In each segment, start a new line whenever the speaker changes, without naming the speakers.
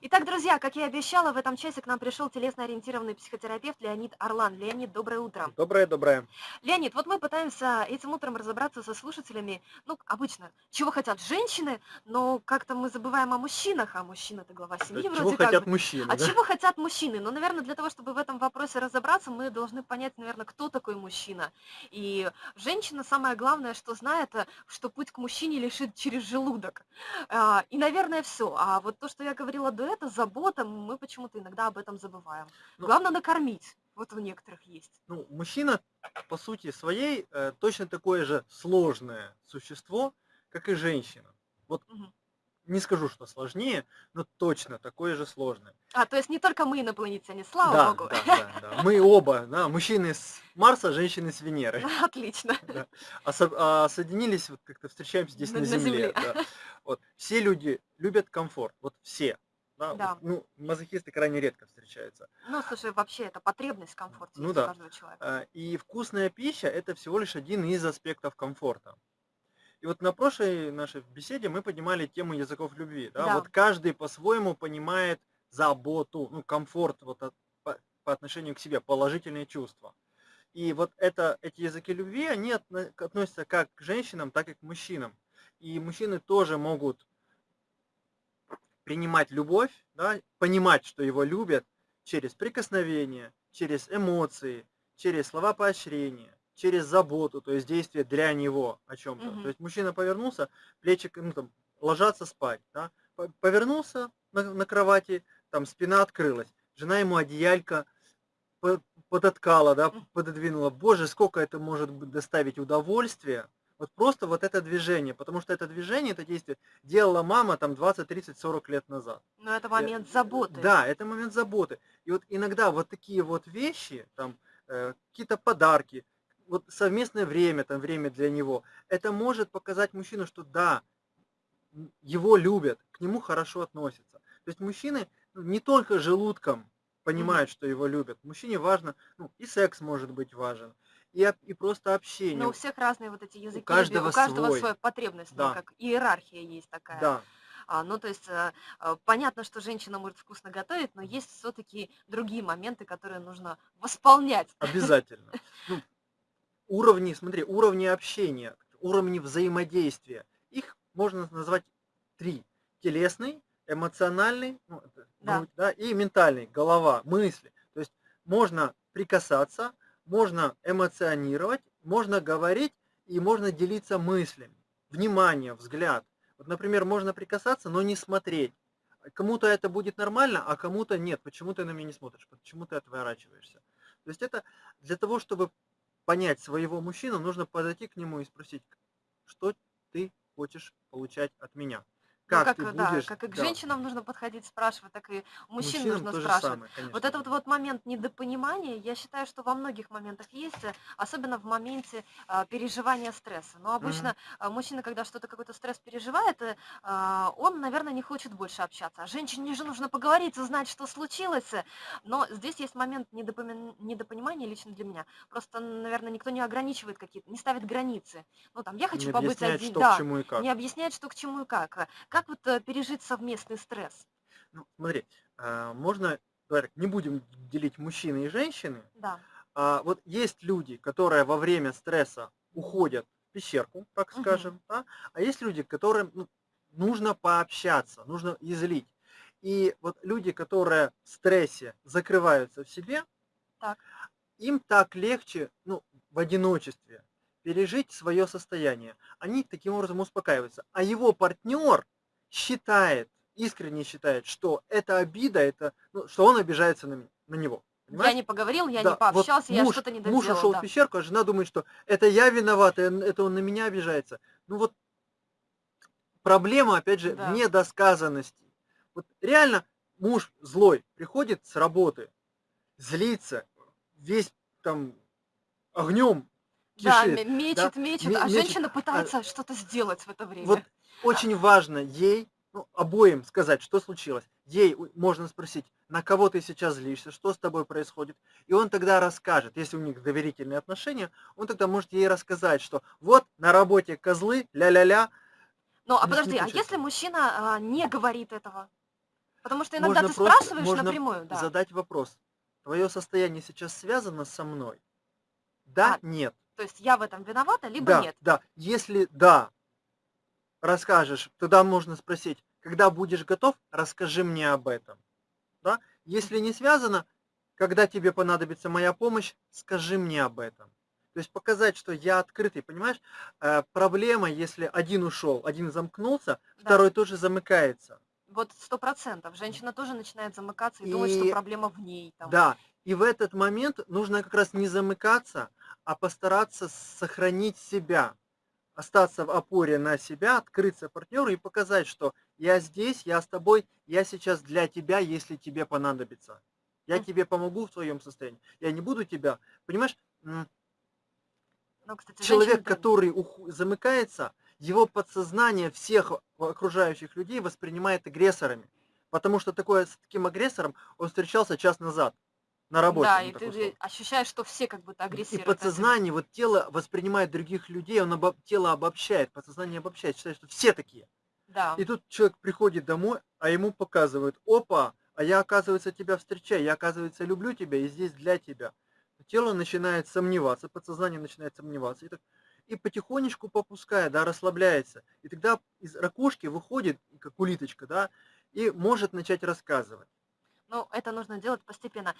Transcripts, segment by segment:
Итак, друзья, как я и обещала, в этом часе к нам пришел телесно-ориентированный психотерапевт Леонид Орлан. Леонид, доброе утро.
Доброе, доброе.
Леонид, вот мы пытаемся этим утром разобраться со слушателями, ну, обычно, чего хотят женщины, но как-то мы забываем о мужчинах, а мужчина это глава семьи
Чего
вроде как
хотят
бы.
мужчины,
А
да?
чего хотят мужчины? Ну, наверное, для того, чтобы в этом вопросе разобраться, мы должны понять, наверное, кто такой мужчина. И женщина самое главное, что знает, э, что путь к мужчине лежит через желудок. А, И, наверное, все. А вот то, что я говорила до этого, забота, мы почему-то иногда об этом забываем.
Ну,
Главное накормить. Вот у некоторых есть.
ну, мужчина по сути своей э, точно такое же сложное существо, как и женщина. Вот
Мгм.
не скажу, что сложнее, но точно такое же сложное.
А, то есть не только мы инопланетяне, слава
Да,
богу.
да, да, да. Мы оба, да, мужчины с Марса, женщины с Венеры.
Отлично.
да. А, со- а соединились, вот как-то встречаемся здесь
На-
на,
на
Земле.
Земле.
да. Вот. Все люди любят комфорт, вот все. Да,
Да.
ну, мазохисты крайне редко встречаются.
Ну, слушай, вообще это потребность в комфорте
Ну да.
каждого человека.
А, И вкусная пища это всего лишь один из аспектов комфорта. И вот на прошлой нашей беседе мы поднимали тему языков любви. Да?
Да.
Вот каждый по-своему понимает заботу, ну, комфорт вот от- по, по отношению к себе, положительные чувства. И вот это, эти языки любви, они относятся как к женщинам, так и к мужчинам. И мужчины тоже могут принимать любовь, да, понимать, что его любят через прикосновение, через эмоции, через слова поощрения, через заботу, то есть действие для него о чем-то.
Мгм.
То есть мужчина повернулся, плечи, ну, там, ложатся спать, да, по- повернулся на, на кровати, там спина открылась, жена ему одеялько по- подоткала, да, пододвинула. Боже, сколько это может доставить удовольствия. Вот просто вот это движение, потому что это движение, это действие делала мама там 20, 30, 40 лет назад.
Но это момент заботы.
Да, это момент заботы. И вот иногда вот такие вот вещи, там э, какие-то подарки, вот совместное время, там время для него, это может показать мужчину, что да, его любят, к нему хорошо относятся. То есть мужчины ну, не только желудком понимают, что его любят. Мужчине важно, ну и секс может быть важен, и, и просто общение.
Но у всех разные вот эти языки, любви,
каждого
у каждого
свой.
своя потребность, ну,
Да.
как иерархия есть такая.
Да,
А, ну, то есть э, понятно, что женщина может вкусно готовить, но есть все-таки другие моменты, которые нужно восполнять.
обязательно. Ну, уровни, смотри, уровни общения, уровни взаимодействия. Их можно назвать три. Телесный, эмоциональный, ну,
Да.
грудь, да, и ментальный, голова, мысли. То есть можно прикасаться, можно эмоционировать, можно говорить и можно делиться мыслями. Внимание, взгляд. Вот, например, можно прикасаться, но не смотреть. Кому-то это будет нормально, а кому-то нет. Почему ты на меня не смотришь? Почему ты отворачиваешься? То есть это для того, чтобы понять своего мужчину, нужно подойти к нему и спросить, что ты хочешь получать от меня?
Ну,
Как,
как,
ты
э, да,
будешь...
как и к
да,
женщинам нужно подходить, спрашивать, так и мужчин
мужчинам
нужно спрашивать.
самое, конечно.
Вот этот вот момент недопонимания, я считаю, что во многих моментах есть, э, особенно в моменте а, переживания стресса. Но обычно а, мужчина, когда что-то, какой-то стресс переживает, э, а, он, наверное, не хочет больше общаться. А женщине же нужно поговорить, узнать, что случилось. э. Но здесь есть момент недопоми- недопонимания лично для меня. Просто, наверное, никто не ограничивает какие-то, не ставит границы. Ну, там, я хочу
Не
побыть один,
что
да,
к чему и как.
не объясняет, что к чему и как. Как вот э, пережить совместный стресс?
Ну, смотри, а, можно, давай так, не будем делить мужчины и женщины.
Да.
А, вот есть люди, которые во время стресса уходят в пещерку, так
Мгм.
скажем, да? а есть люди, которым ну, нужно пообщаться, нужно излить. И вот люди, которые в стрессе закрываются в себе,
Так.
им так легче, ну, в одиночестве пережить свое состояние. Они таким образом успокаиваются. А его партнер считает, искренне считает, что это обида, это, ну, что он обижается на, на него.
Я
Понимаешь?
не поговорил, я
Да,
не пообщался,
вот
я
муж,
что-то не
Муж
доделал.
ушел
да.
в пещерку, а жена думает, что это я виноват, это он на меня обижается. Ну вот проблема, опять же,
Да.
в недосказанности. Вот реально муж злой приходит с работы, злится, весь там огнем
Да,
кишит.
ме- мечет,
да,
мечет,
ме-
а
мечет.
женщина пытается что-то сделать в это время.
Вот очень важно ей, ну, обоим сказать, что случилось. Ей можно спросить, на кого ты сейчас злишься, что с тобой происходит. И он тогда расскажет, если у них доверительные отношения, он тогда может ей рассказать, что вот на работе козлы, ля-ля-ля.
Ну, а подожди, а если мужчина а, не говорит этого? Потому что иногда
Можно
ты
просто,
спрашиваешь
можно
напрямую, да.
задать вопрос. Твое состояние сейчас связано со мной? Да,
А,
нет.
то есть я в этом виновата, либо
Да,
нет.
да. Если да, расскажешь, тогда можно спросить, когда будешь готов, расскажи мне об этом. Да? Если не связано, когда тебе понадобится моя помощь, скажи мне об этом. То есть показать, что я открытый, понимаешь? Э, проблема, если один ушел, один замкнулся,
Да.
второй тоже замыкается.
Вот сто процентов. Женщина тоже начинает замыкаться и, думать, что
И
проблема в ней. Там.
да, и в этот момент нужно как раз не замыкаться, а постараться сохранить себя, остаться в опоре на себя, открыться партнеру и показать, что я здесь, я с тобой, я сейчас для тебя, если тебе понадобится. Я тебе помогу в твоем состоянии. Я не буду тебя, понимаешь,
Ну, кстати,
человек, который ух- замыкается, его подсознание всех окружающих людей воспринимает агрессорами. Потому что такое, с таким агрессором он встречался час назад на работе.
да, и ты
ушел.
ощущаешь, что все как будто
И
на тебя.
подсознание, вот тело воспринимает других людей, он обо- тело обобщает, подсознание обобщает, считает, что все такие.
Да.
И тут человек приходит домой, а ему показывают, опа, а я, оказывается, тебя встречаю, я, оказывается, люблю тебя и здесь для тебя. Тело начинает сомневаться, подсознание начинает сомневаться. И, так, и потихонечку попуская, да, расслабляется. И тогда из ракушки выходит, как улиточка, да, и может начать рассказывать.
Ну, это нужно делать постепенно.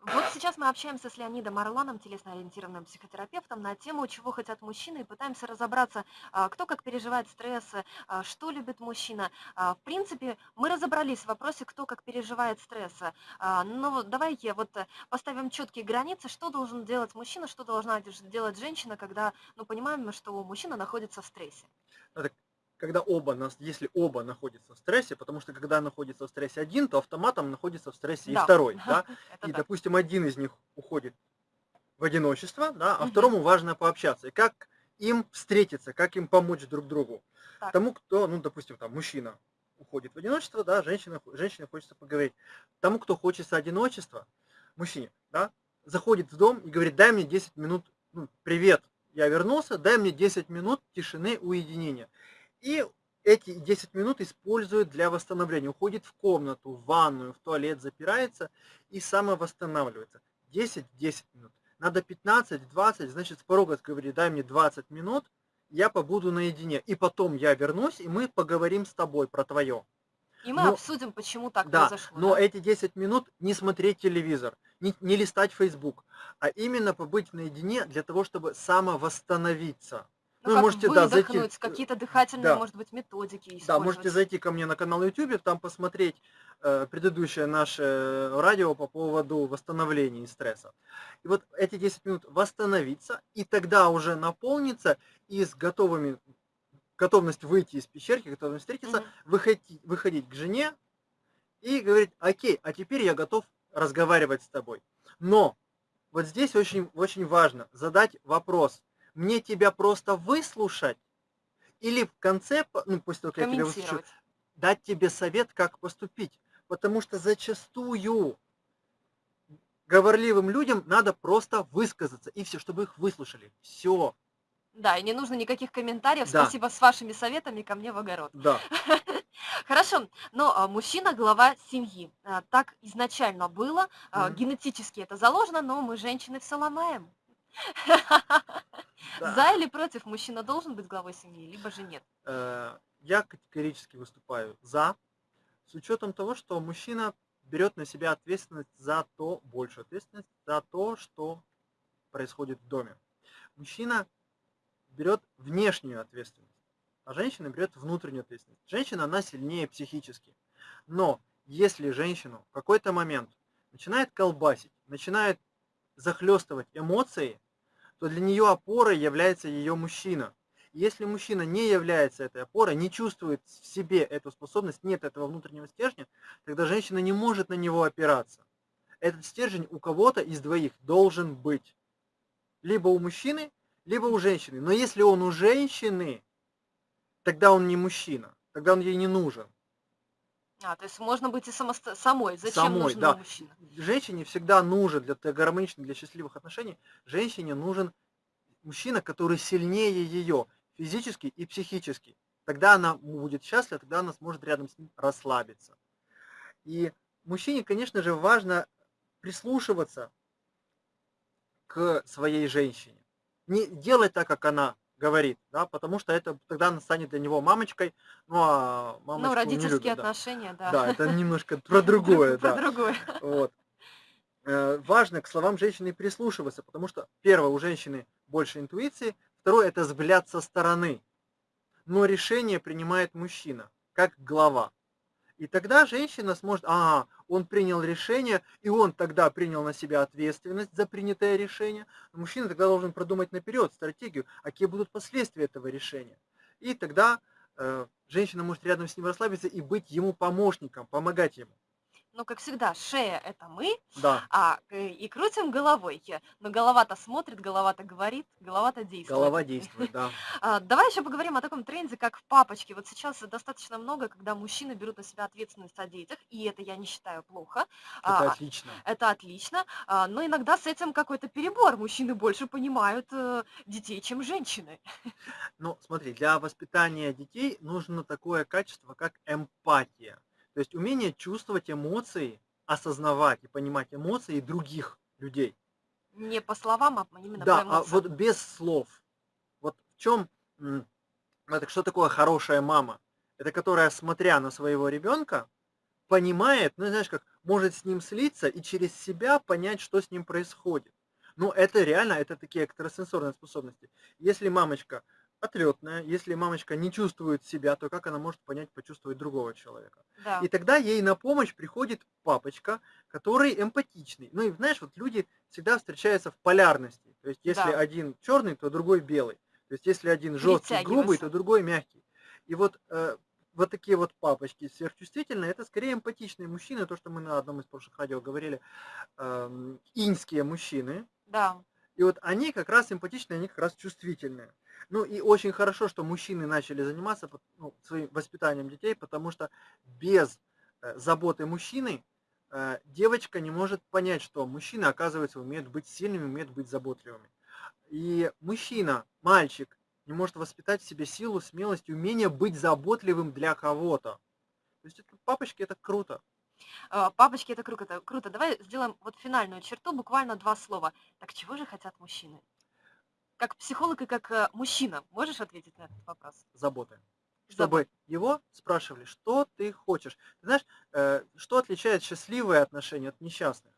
Вот сейчас мы общаемся с Леонидом Орланом, телесно-ориентированным психотерапевтом, на тему, чего хотят мужчины, и пытаемся разобраться, а, кто как переживает стрессы, а, что любит мужчина. А, В принципе, мы разобрались в вопросе, кто как переживает стрессы. Но давайте вот э, поставим четкие границы, что должен делать мужчина, что должна делать женщина, когда, ну, понимаем, что мужчина находится в стрессе.
Это когда оба, нас, если оба находятся в стрессе, потому что когда находится в стрессе один, то автоматом находится в стрессе и
Да.
второй, да,
Это
и,
так.
допустим, один из них уходит в одиночество, да, а
Мгм.
второму важно пообщаться. И как им встретиться, как им помочь друг другу.
Так.
Тому, кто, ну, допустим, там, мужчина уходит в одиночество, да, женщина, женщине хочется поговорить. Тому, кто хочется одиночества, мужчине, да, заходит в дом и говорит, дай мне 10 минут, ну, привет, я вернулся, дай мне 10 минут тишины, уединения. И эти 10 минут использует для восстановления. Уходит в комнату, в ванную, в туалет, запирается и самовосстанавливается. 10-10 минут. Надо 15-20, значит, с порога говорит, дай мне 20 минут, я побуду наедине. И потом я вернусь, и мы поговорим с тобой про твое.
И мы
Но-
обсудим, почему так
Да,
произошло.
но
да?
эти 10 минут не смотреть телевизор, не, не листать Facebook, а именно побыть наедине для того, чтобы самовосстановиться.
Ну, как
можете, да, зайти,
выдохнуть, какие-то дихательные,
да.
может быть, методики
Да, можете зайти ко мне на канал YouTube, там посмотреть э, предыдущее наше радио по поводу восстановления и стресса. И вот эти 10 минут восстановиться, и тогда уже наполниться и с готовыми, готовность выйти из пещерки, готовность встретиться,
Мгм.
выходить, выходить к жене и говорить, окей, а теперь я готов разговаривать с тобой. Но вот здесь очень, очень важно задать вопрос, мне тебя просто выслушать или в конце, ну, того, как я тебя выслушаю, дать тебе совет, как поступить. Потому что зачастую говорливым людям надо просто высказаться, и все, чтобы их выслушали. Все,
Да, и не нужно никаких комментариев.
Да.
Спасибо с вашими советами ко мне в огород.
да.
Хорошо, но а, мужчина глава семьи. А, Так изначально было. а. Генетически это заложено, но мы женщины все ломаем.
да.
За или против мужчина должен быть главой семьи, либо же нет.
Э, Я категорически выступаю за, с учетом того, что мужчина берет на себя ответственность за то, большую ответственность за то, что происходит в доме. Мужчина берет внешнюю ответственность, а женщина берет внутреннюю ответственность. Женщина, она сильнее психически. Но если женщину в какой-то момент начинает колбасить, начинает захлестывать эмоции, то для нее опорой является ее мужчина. Если мужчина не является этой опорой, не чувствует в себе эту способность, нет этого внутреннего стержня, тогда женщина не может на него опираться. Этот стержень у кого-то из двоих должен быть. Либо у мужчины, либо у женщины. Но если он у женщины, тогда он не мужчина, тогда он ей не нужен.
А, то есть можно быть и самосто- самой. Зачем
Самой,
нужен
да.
мужчина?
Женщине всегда нужен для т- гармоничных, для счастливых отношений, женщине нужен мужчина, который сильнее ее физически и психически. Тогда она будет счастлива, тогда она сможет рядом с ним расслабиться. И мужчине, конечно же, важно прислушиваться к своей женщине. Не делать так, как она говорит, да, потому что это тогда она станет для него мамочкой, ну а
Ну,
мамочку не
родительские
любят, да.
отношения, да.
Да, это немножко про другое,
Про
да.
другое.
Вот. Э, Важно к словам женщины прислушиваться, потому что, первое, у женщины больше интуиции, второе, это взгляд со стороны. Но решение принимает мужчина, как глава. И тогда женщина сможет, ага, он принял решение, и он тогда принял на себя ответственность за принятое решение. Мужчина тогда должен продумать наперед стратегию, а какие будут последствия этого решения. И тогда э, женщина может рядом с ним расслабиться и быть ему помощником, помогать ему.
Ну, как всегда, шея- это мы,
Да,
а, э, и крутим головой. Но голова-то смотрит, голова-то говорит, голова-то действует.
голова действует, да.
А, Давай еще поговорим о таком тренде, как папочки. Вот сейчас достаточно много, когда мужчины берут на себя ответственность о детях, и это я не считаю плохо.
Это
А,
отлично.
Это отлично, а, но иногда с этим какой-то перебор. Мужчины больше понимают э, детей, чем женщины.
Ну, смотри, для воспитания детей нужно такое качество, как эмпатия. То есть умение чувствовать эмоции, осознавать и понимать эмоции других людей.
Не по словам, а именно
Да,
по
а
эмоциям.
вот без слов. Вот в чем, это что такое хорошая мама? Это которая, смотря на своего ребенка, понимает, ну знаешь, как может с ним слиться и через себя понять, что с ним происходит. Ну, это реально, это такие экстрасенсорные способности. Если мамочка отлетная, если мамочка не чувствует себя, то как она может понять, почувствовать другого человека?
Да.
И тогда ей на помощь приходит папочка, который эмпатичный. Ну и знаешь, вот люди всегда встречаются в полярности. То есть если
Да.
один черный, то другой белый. То есть если один жесткий, грубый, то другой мягкий. И вот э, вот такие вот папочки сверхчувствительные, это скорее эмпатичные мужчины, то, что мы на одном из прошлых радио говорили, эм, иньские мужчины.
Да.
И вот они как раз эмпатичные, они как раз чувствительные. Ну и очень хорошо, что мужчины начали заниматься ну, своим воспитанием детей, потому что без э, заботы мужчины э, девочка не может понять, что мужчины, оказывается, умеют быть сильными, умеют быть заботливыми. И мужчина, мальчик, не может воспитать в себе силу, смелость, умение быть заботливым для кого-то. То есть это, папочки, это круто.
А, Папочки, это круто. Круто. Давай сделаем вот финальную черту, буквально два слова. Так чего же хотят мужчины? Как психолог и как э, мужчина, можешь ответить на этот вопрос?
заботы.
Забот.
Чтобы его спрашивали, что ты хочешь. Ты знаешь, э, что отличает счастливые отношения от несчастных?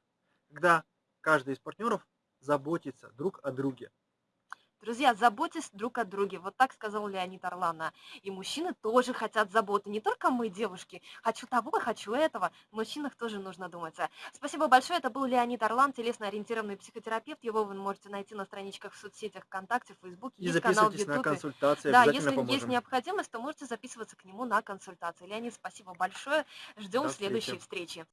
Когда каждый из партнеров заботится друг о друге.
Друзья, заботьтесь друг о друге. Вот так сказал Леонид Орлана. И мужчины тоже хотят заботы. Не только мы, девушки. Хочу того, хочу этого. В мужчинах тоже нужно думать. Спасибо большое. Это был Леонид Орлан, телесно-ориентированный психотерапевт. Его вы можете найти на страничках в соцсетях ВКонтакте, в Фейсбуке.
И
Есть канал в
записывайтесь на консультации,
Да, если есть
поможем.
необходимость, то можете записываться к нему на консультации. Леонид, спасибо большое. Ждем следующей встречи.